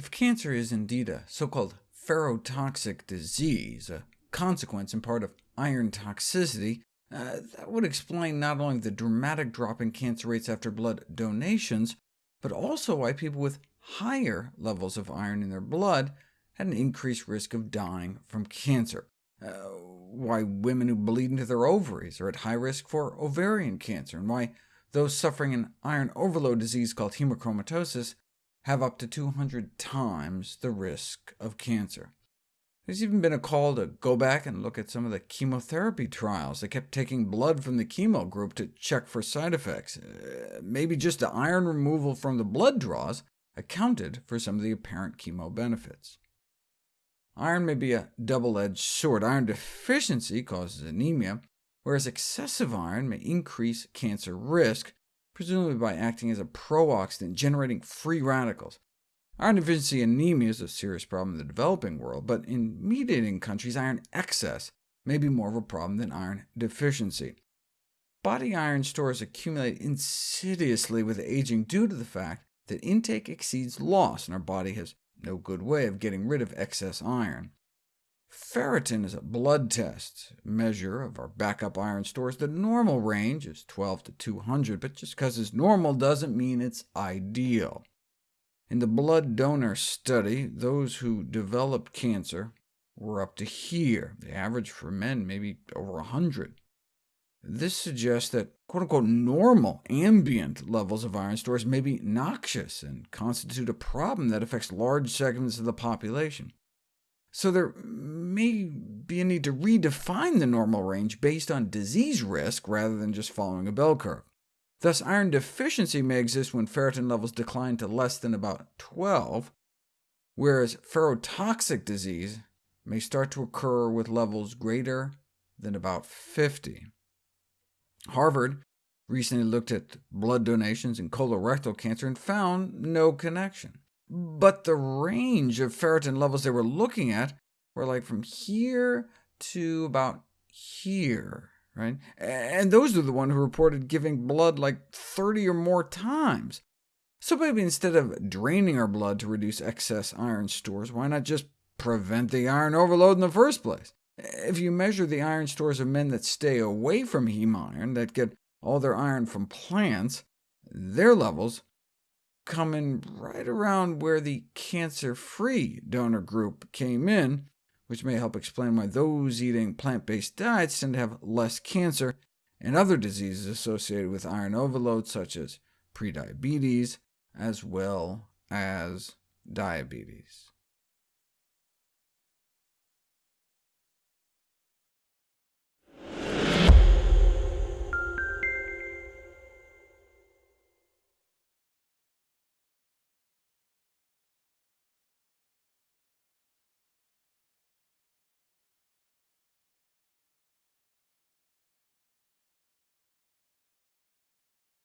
If cancer is indeed a so-called ferrotoxic disease, a consequence in part of iron toxicity, uh, that would explain not only the dramatic drop in cancer rates after blood donations, but also why people with higher levels of iron in their blood had an increased risk of dying from cancer, uh, why women who bleed into their ovaries are at high risk for ovarian cancer, and why those suffering an iron overload disease called hemochromatosis have up to 200 times the risk of cancer. There's even been a call to go back and look at some of the chemotherapy trials. They kept taking blood from the chemo group to check for side effects. Uh, maybe just the iron removal from the blood draws accounted for some of the apparent chemo benefits. Iron may be a double-edged sword. Iron deficiency causes anemia, whereas excessive iron may increase cancer risk, presumably by acting as a pro-oxidant, generating free radicals. Iron deficiency anemia is a serious problem in the developing world, but in meat-eating countries, iron excess may be more of a problem than iron deficiency. Body iron stores accumulate insidiously with aging due to the fact that intake exceeds loss, and our body has no good way of getting rid of excess iron. Ferritin is a blood test measure of our backup iron stores. The normal range is 12 to 200, but just because it's normal doesn't mean it's ideal. In the blood donor study, those who developed cancer were up to here. The average for men maybe over 100. This suggests that quote-unquote normal ambient levels of iron stores may be noxious and constitute a problem that affects large segments of the population. So there may be a need to redefine the normal range based on disease risk rather than just following a bell curve. Thus, iron deficiency may exist when ferritin levels decline to less than about 12, whereas ferrotoxic disease may start to occur with levels greater than about 50. Harvard recently looked at blood donations in colorectal cancer and found no connection. But the range of ferritin levels they were looking at were like from here to about here, right? And those are the ones who reported giving blood like 30 or more times. So maybe instead of draining our blood to reduce excess iron stores, why not just prevent the iron overload in the first place? If you measure the iron stores of men that stay away from heme iron, that get all their iron from plants, their levels come in right around where the cancer-free donor group came in, which may help explain why those eating plant-based diets tend to have less cancer and other diseases associated with iron overload, such as prediabetes, as well as diabetes.